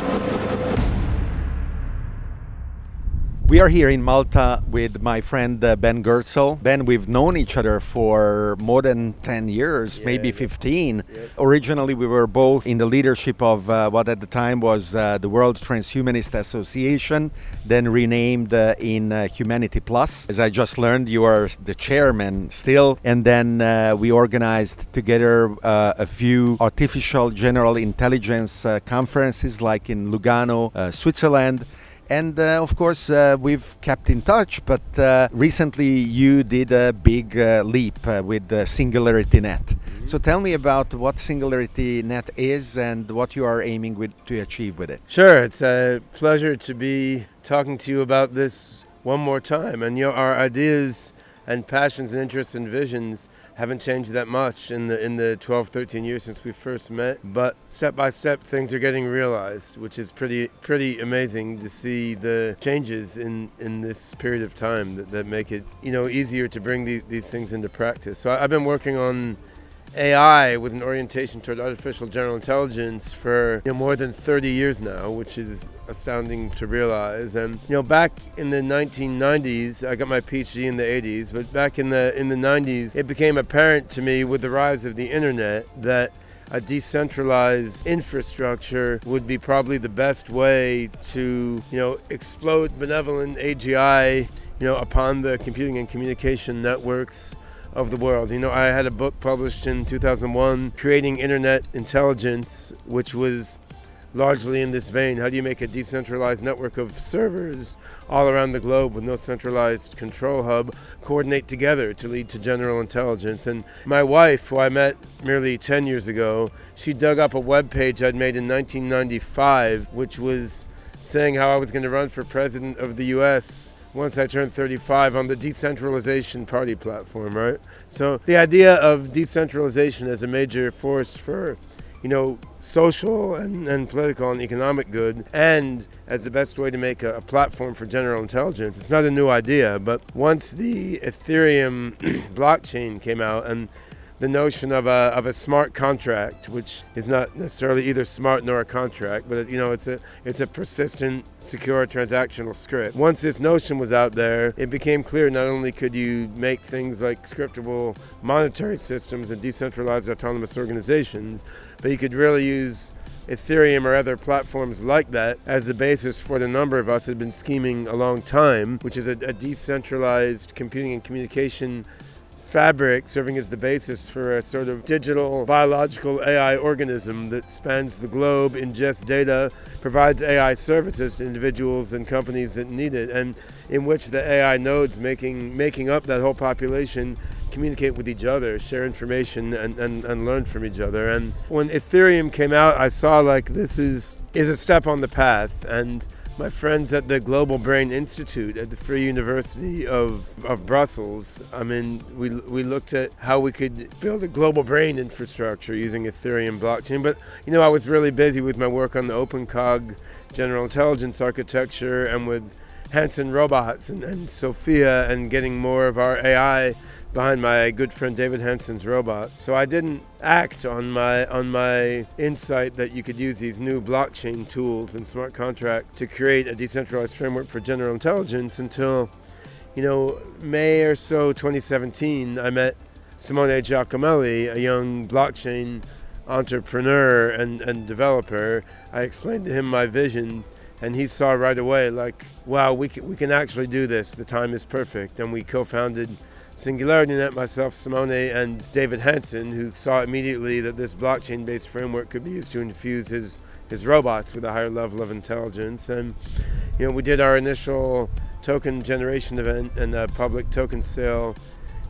Thank you. We are here in Malta with my friend uh, Ben Goertzel. Ben, we've known each other for more than 10 years, Yeah, maybe yeah. 15. Originally, we were both in the leadership of uh, what at the time was uh, the World Transhumanist Association, then renamed uh, in uh, Humanity Plus. As I just learned, you are the chairman still. And then uh, we organized together uh, a few artificial general intelligence uh, conferences, like in Lugano, uh, Switzerland. And uh, of course, uh, we've kept in touch, but uh, recently you did a big uh, leap uh, with Singularity Net. So tell me about what Singularity Net is and what you are aiming with, to achieve with it. Sure, it's a pleasure to be talking to you about this one more time. And you know, our ideas and passions and interests and visions haven't changed that much in the in the 12, 13 years since we first met. But step by step, things are getting realized, which is pretty pretty amazing to see the changes in in this period of time that, that make it you know easier to bring these these things into practice. So I, I've been working on AI with an orientation toward artificial general intelligence for you know, more than 30 years now, which is astounding to realize. And you know, back in the 1990s, I got my PhD in the 80s, but back in the in the 90s, it became apparent to me with the rise of the internet that a decentralized infrastructure would be probably the best way to, you know, explode benevolent AGI, you know, upon the computing and communication networks of the world. You know, I had a book published in 2001, Creating Internet Intelligence, which was largely in this vein. How do you make a decentralized network of servers all around the globe with no centralized control hub coordinate together to lead to general intelligence? And my wife, who I met merely 10 years ago, she dug up a web page I'd made in 1995, which was saying how I was going to run for president of the US once I turned 35 on the decentralization party platform, right? So the idea of decentralization as a major force for, you know, social and, and political and economic good, and as the best way to make a, a platform for general intelligence. It's not a new idea, but once the Ethereum blockchain came out and the notion of a, of a smart contract, which is not necessarily either smart nor a contract, but you know it's a it's a persistent, secure transactional script. Once this notion was out there, it became clear not only could you make things like scriptable monetary systems and decentralized autonomous organizations, but you could really use Ethereum or other platforms like that as the basis for the number of us had been scheming a long time, which is a, a decentralized computing and communication fabric serving as the basis for a sort of digital biological AI organism that spans the globe, ingests data, provides AI services to individuals and companies that need it, and in which the AI nodes making making up that whole population communicate with each other, share information, and, and, and learn from each other. And when Ethereum came out, I saw like this is is a step on the path and my friends at the Global Brain Institute at the Free University of, of Brussels, I mean, we, we looked at how we could build a global brain infrastructure using Ethereum blockchain. But, you know, I was really busy with my work on the OpenCog general intelligence architecture and with Hanson Robots and, and Sophia and getting more of our AI behind my good friend David Hanson's robots. So I didn't act on my on my insight that you could use these new blockchain tools and smart contract to create a decentralized framework for general intelligence until you know May or so 2017 I met Simone Giacomelli, a young blockchain entrepreneur and, and developer. I explained to him my vision and he saw right away like wow we can, we can actually do this the time is perfect and we co-founded Singularity Net, myself, Simone, and David Hanson, who saw immediately that this blockchain based framework could be used to infuse his, his robots with a higher level of intelligence. And, you know, we did our initial token generation event and a public token sale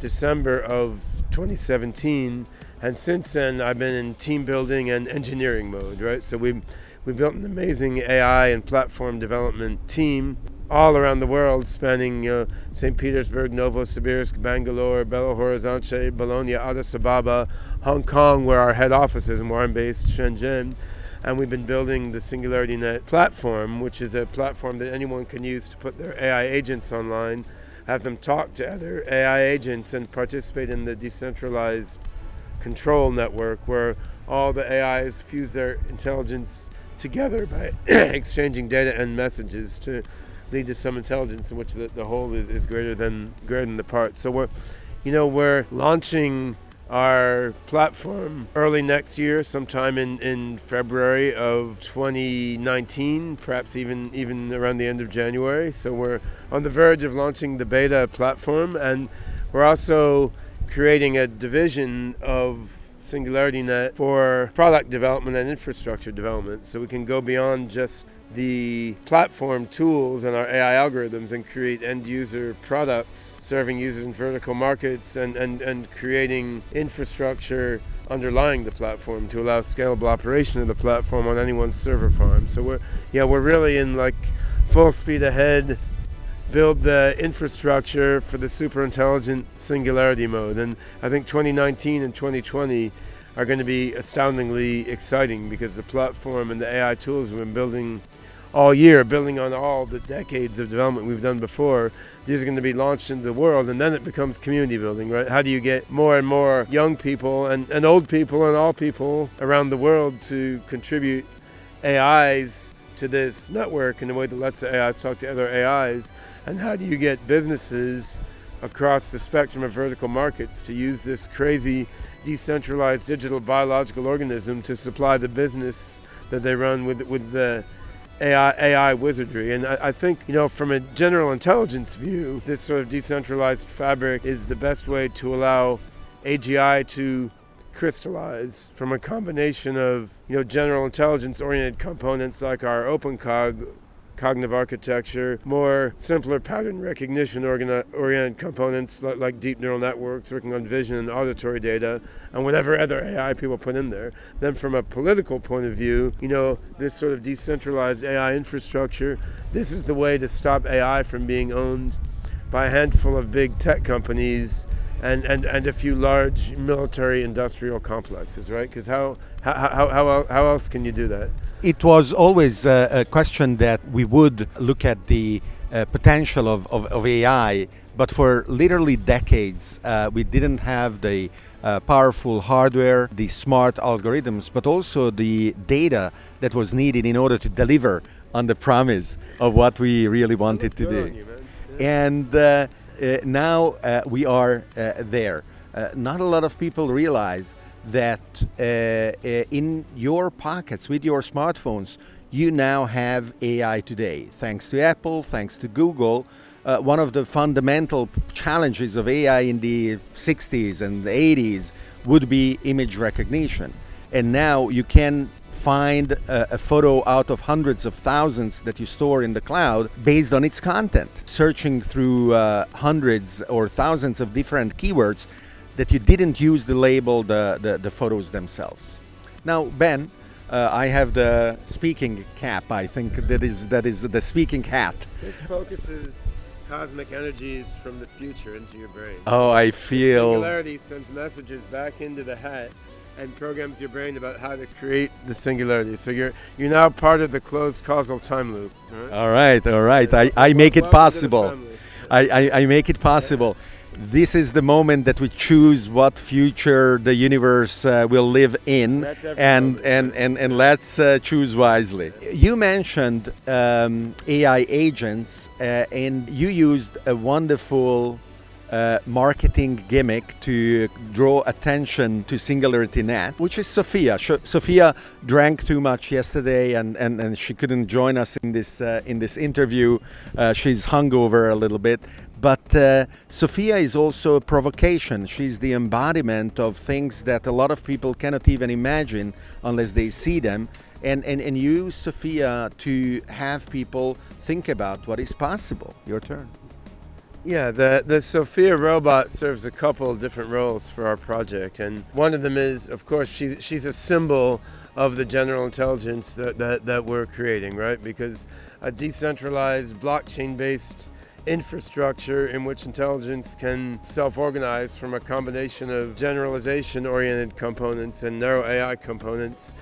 December of 2017. And since then, I've been in team building and engineering mode, right? So we we built an amazing AI and platform development team all around the world, spanning uh, St. Petersburg, Novosibirsk, Bangalore, Belo Horizonte, Bologna, Addis Ababa, Hong Kong, where our head office is and where I'm based, Shenzhen. And we've been building the Singularity Net platform, which is a platform that anyone can use to put their AI agents online, have them talk to other AI agents, and participate in the decentralized control network where all the AIs fuse their intelligence together by exchanging data and messages to lead to some intelligence in which the, the whole is, is greater than greater than the part. So we're, you know, we're launching our platform early next year, sometime in, in February of 2019, perhaps even even around the end of January. So we're on the verge of launching the beta platform, and we're also creating a division of SingularityNet for product development and infrastructure development. So we can go beyond just the platform tools and our AI algorithms and create end user products serving users in vertical markets and, and, and creating infrastructure underlying the platform to allow scalable operation of the platform on anyone's server farm. So we're yeah, we're really in like full speed ahead build the infrastructure for the super intelligent singularity mode. And I think 2019 and 2020 are going to be astoundingly exciting because the platform and the AI tools we've been building all year, building on all the decades of development we've done before, these are going to be launched into the world and then it becomes community building, right? How do you get more and more young people and, and old people and all people around the world to contribute AIs to this network in a way that lets the AIs talk to other AIs? And how do you get businesses across the spectrum of vertical markets to use this crazy decentralized digital biological organism to supply the business that they run with, with the AI, AI wizardry. And I, I, think, you know, from a general intelligence view, this sort of decentralized fabric is the best way to allow AGI to crystallize from a combination of, you know, general intelligence oriented components like our OpenCog cognitive architecture, more simpler pattern recognition oriented components like, deep neural networks working on vision and auditory data, and whatever other AI people put in there. Then, from a political point of view, you know, this sort of decentralized AI infrastructure, this is the way to stop AI from being owned by a handful of big tech companies and, and, and a few large military industrial complexes, right? Because how, how, how, how, how else can you do that? It was always uh, a question that we would look at the uh, potential of, of, of, AI, but for literally decades, uh, we didn't have the uh, powerful hardware, the smart algorithms, but also the data that was needed in order to deliver on the promise of what we really wanted to do. You, and uh, uh, now uh, we are uh, there. not a lot of people realize that in your pockets with your smartphones, you now have AI today. Thanks to Apple, thanks to Google, uh, one of the fundamental challenges of AI in the 60s and the 80s would be image recognition. And now you can find a, a, photo out of hundreds of thousands that you store in the cloud based on its content, searching through uh, hundreds or thousands of different keywords that you didn't use to label the, the, the photos themselves. Now, Ben, uh, I have the speaking cap. I think that is that is the speaking hat. This focuses cosmic energies from the future into your brain. Oh, I feel. The singularity sends messages back into the hat and programs your brain about how to create the singularity. So you're you're now part of the closed causal time loop. Right? All right, all right. I, I make it possible. I, I, I, make it possible. This is the moment that we choose what future the universe uh, will live in, and, and, and, and let's uh, choose wisely. You mentioned um, AI agents, uh, and you used a wonderful uh, marketing gimmick to draw attention to Singularity Net, which is Sophia. Sh- Sophia drank too much yesterday, and, and, and she couldn't join us in this uh, in this interview. Uh, she's hungover a little bit, but uh, Sophia is also a provocation. She's the embodiment of things that a lot of people cannot even imagine unless they see them. And, and, and use Sophia to have people think about what is possible. Your turn. Yeah, the, the Sophia robot serves a couple of different roles for our project. And one of them is, of course, she's, she's a symbol of the general intelligence that, that, that we're creating, right? Because a decentralized, blockchain based infrastructure in which intelligence can self organize from a combination of generalization oriented components and narrow AI components.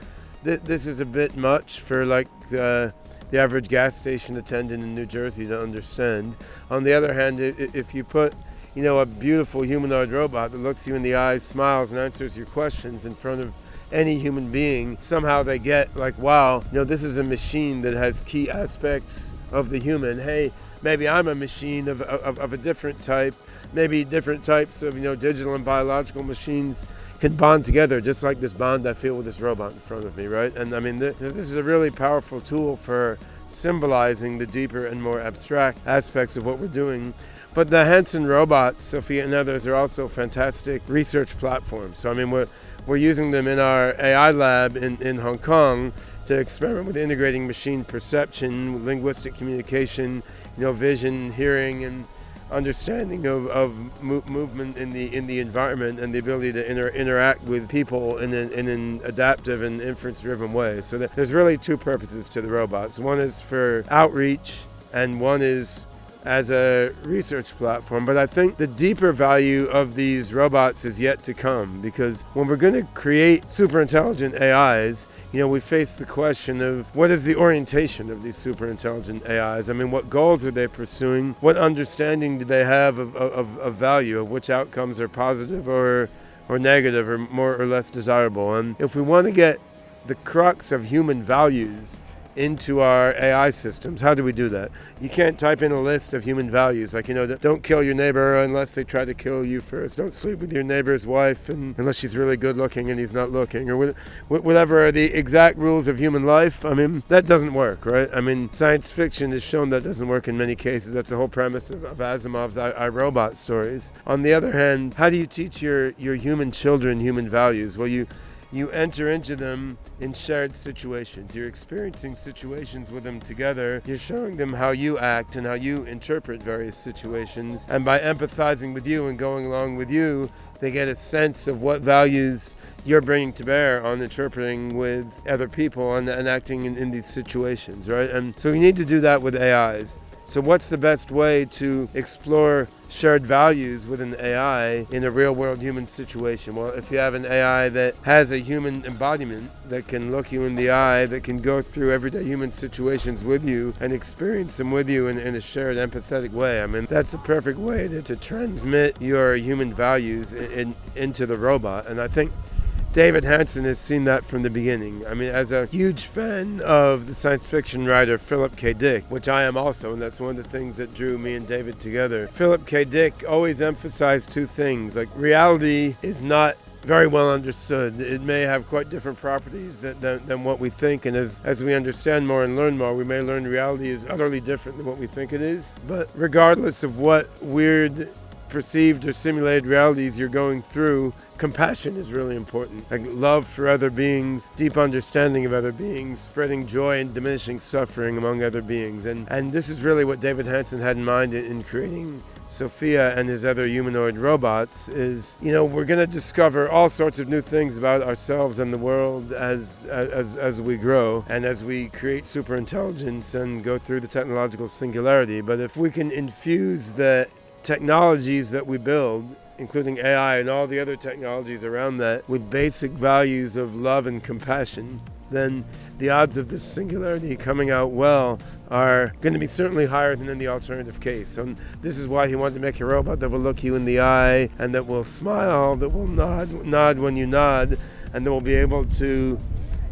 Th- this is a bit much for like the the average gas station attendant in New Jersey to understand. On the other hand, if you put you know, a beautiful humanoid robot that looks you in the eyes, smiles, and answers your questions in front of any human being, somehow they get like, wow, you know, this is a machine that has key aspects of the human. Hey, maybe I'm a machine of, of, of a different type. Maybe different types of, you know, digital and biological machines can bond together just like this bond I feel with this robot in front of me, right? And I mean, this, this is a really powerful tool for symbolizing the deeper and more abstract aspects of what we're doing. But the Hanson robots, Sophia and others, are also fantastic research platforms. So, I mean, we're, we're using them in our AI lab in, in Hong Kong to experiment with integrating machine perception, linguistic communication, you know, vision, hearing, and understanding of, of mo- movement in the in the environment and the ability to inter- interact with people in an, in an adaptive and inference driven way. So there's really two purposes to the robots. One is for outreach, and one is as a research platform. But I think the deeper value of these robots is yet to come because when we're going to create super intelligent AIs, you know, we face the question of what is the orientation of these super intelligent AIs? I mean, what goals are they pursuing? What understanding do they have of, of, of value, of which outcomes are positive or, or negative or more or less desirable? And if we want to get the crux of human values into our AI systems. How do we do that? You can't type in a list of human values like, you know, don't kill your neighbor unless they try to kill you first. Don't sleep with your neighbor's wife and, unless she's really good looking and he's not looking, or whatever the exact rules of human life. I mean, that doesn't work, right? I mean, science fiction has shown that doesn't work in many cases. That's the whole premise of, of Asimov's I, I, Robot stories. On the other hand, how do you teach your, your human children human values? Well, you you enter into them in shared situations. You're experiencing situations with them together. You're showing them how you act and how you interpret various situations. And by empathizing with you and going along with you, they get a sense of what values you're bringing to bear on interpreting with other people and, and acting in, in these situations, right? And so we need to do that with AIs. So, what's the best way to explore shared values with an AI in a real world human situation? Well, if you have an AI that has a human embodiment that can look you in the eye, that can go through everyday human situations with you and experience them with you in, in a shared empathetic way, I mean, that's a perfect way to, to transmit your human values in, in, into the robot. And I think David Hanson has seen that from the beginning. I mean, as a huge fan of the science fiction writer Philip K. Dick, which I am also, and that's one of the things that drew me and David together. Philip K. Dick always emphasized two things like reality is not very well understood. It may have quite different properties than, than, than, what we think, and as, as we understand more and learn more, we may learn reality is utterly different than what we think it is. But regardless of what weird perceived or simulated realities you're going through, compassion is really important. Like love for other beings, deep understanding of other beings, spreading joy and diminishing suffering among other beings. And, and this is really what David Hanson had in mind in, in creating Sophia and his other humanoid robots is, you know, we're going to discover all sorts of new things about ourselves and the world as, as, as we grow and as we create super intelligence and go through the technological singularity. But if we can infuse the technologies that we build, including AI and all the other technologies around that, with basic values of love and compassion, then the odds of this singularity coming out well are going to be certainly higher than in the alternative case. And this is why he wanted to make a robot that will look you in the eye and that will smile, that will nod, nod when you nod, and that will be able to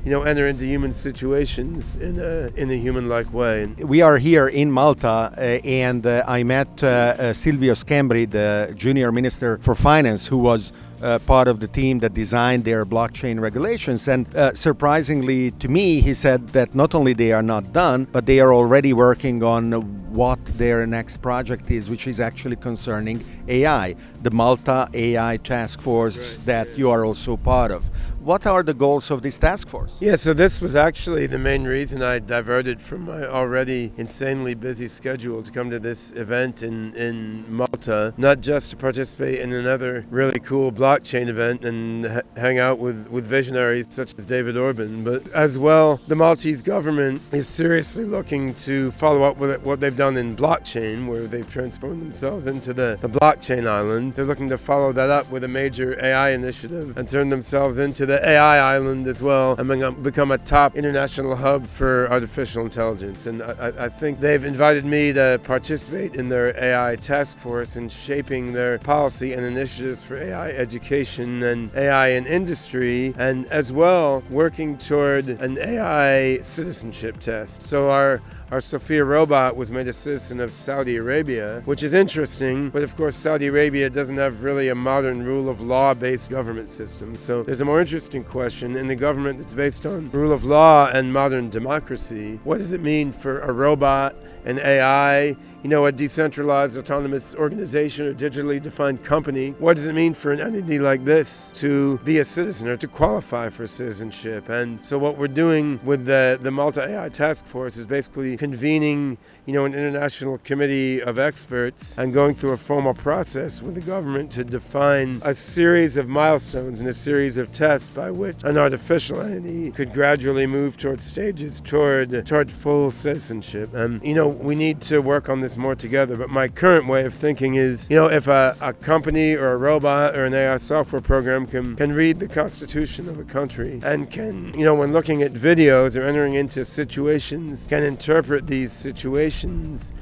you know, enter into human situations in a, in a human-like way. We are here in Malta, uh, and uh, I met uh, uh Silvio Schembri, the junior minister for finance, who was uh, part of the team that designed their blockchain regulations. And uh, surprisingly to me, he said that not only they are not done, but they are already working on what their next project is, which is actually concerning AI, the Malta AI task force right. that you are also part of. What are the goals of this task force? Yeah, so this was actually the main reason I diverted from my already insanely busy schedule to come to this event in, in Malta, not just to participate in another really cool blockchain event and ha- hang out with, with visionaries such as David Orban. But as well, the Maltese government is seriously looking to follow up with what they've done in blockchain, where they've transformed themselves into the, the blockchain island. They're looking to follow that up with a major AI initiative and turn themselves into the AI island as well and become a top international hub for artificial intelligence. And I, I think they've invited me to participate in their AI task force in shaping their policy and initiatives for AI education and AI in industry, and as well working toward an AI citizenship test. So our our Sophia robot was made a citizen of Saudi Arabia, which is interesting, but of course Saudi Arabia doesn't have really a modern rule of law-based government system. So there's a more interesting question in the government that's based on rule of law and modern democracy. What does it mean for a robot, an AI, you know, a decentralized autonomous organization or digitally defined company. What does it mean for an entity like this to be a citizen or to qualify for citizenship? And so what we're doing with the, the Malta AI Task Force is basically convening, you know, an international committee of experts and going through a formal process with the government to define a series of milestones and a series of tests by which an artificial entity could gradually move towards stages toward toward full citizenship. And you know, we need to work on this more together. But my current way of thinking is, you know, if a, a company or a robot or an AI software program can, can read the constitution of a country and can, you know, when looking at videos or entering into situations, can interpret these situations relations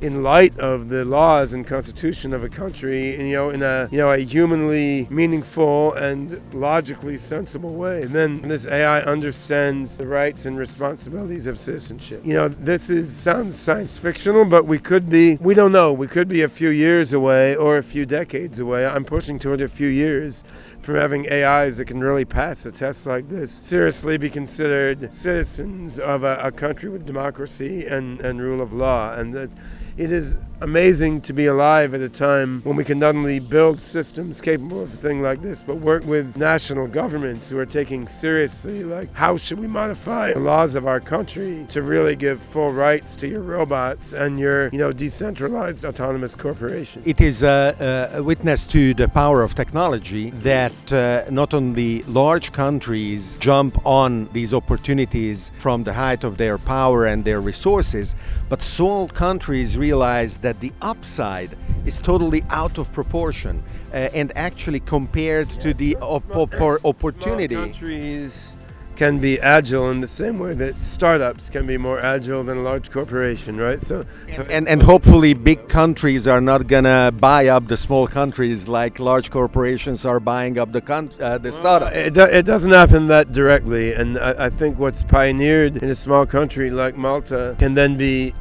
in light of the laws and constitution of a country, you know, in a you know a humanly meaningful and logically sensible way. And then this AI understands the rights and responsibilities of citizenship. You know, this is sounds science fictional, but we could be we don't know. We could be a few years away or a few decades away. I'm pushing toward a few years from having AIs that can really pass a test like this. Seriously be considered citizens of a, a country with democracy and, and rule of law. And that it is amazing to be alive at a time when we can not only build systems capable of a thing like this, but work with national governments who are taking seriously, like, how should we modify the laws of our country to really give full rights to your robots and your, you know, decentralized autonomous corporations? It is a, a witness to the power of technology that uh, not only large countries jump on these opportunities from the height of their power and their resources, but small countries realize that the upside is totally out of proportion uh, and actually compared yes, to the op- op- opportunity. Small countries can be agile in the same way that startups can be more agile than a large corporation, right? So, so and and hopefully big countries are not gonna buy up the small countries like large corporations are buying up the con- uh, the well, startups. It, do, it doesn't happen that directly, and I, I think what's pioneered in a small country like Malta can then be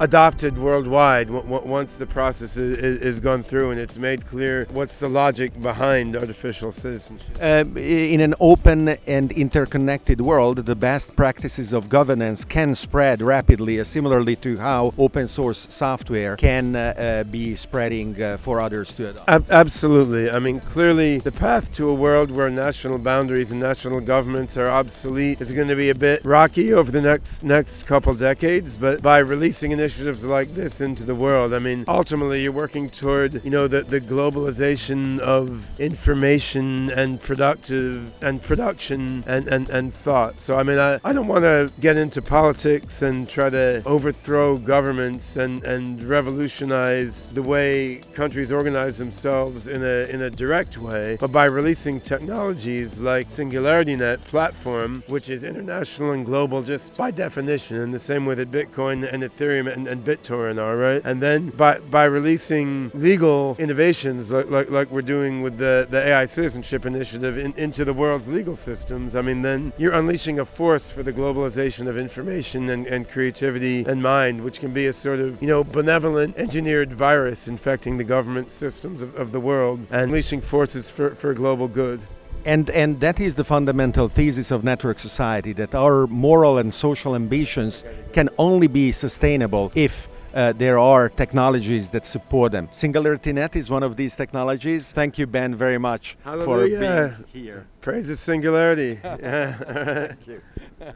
adopted worldwide once the process is, is, gone through and it's made clear what's the logic behind artificial citizenship. Uh, in an open and interconnected world, the best practices of governance can spread rapidly, uh, similarly to how open source software can uh, uh be spreading uh, for others to adopt. Ab- absolutely. I mean, clearly, the path to a world where national boundaries and national governments are obsolete is going to be a bit rocky over the next next couple decades. But by releasing initiatives initiatives like this into the world. I mean, ultimately, you're working toward, you know, the, the globalization of information and productive and production and, and, and thought. So, I mean, I, I don't want to get into politics and try to overthrow governments and, and revolutionize the way countries organize themselves in a, in a direct way, but by releasing technologies like SingularityNet platform, which is international and global just by definition, in the same way that Bitcoin and Ethereum and, and BitTorrent are, right? And then by by releasing legal innovations like like, like we're doing with the, the AI citizenship initiative in, into the world's legal systems, I mean then you're unleashing a force for the globalization of information and, and creativity and mind, which can be a sort of, you know, benevolent engineered virus infecting the government systems of, of the world and unleashing forces for, for global good. And, and that is the fundamental thesis of network society that our moral and social ambitions can only be sustainable if uh, there are technologies that support them. SingularityNet is one of these technologies. Thank you, Ben, very much Hallelujah. for being here. Praise the Singularity. Thank you.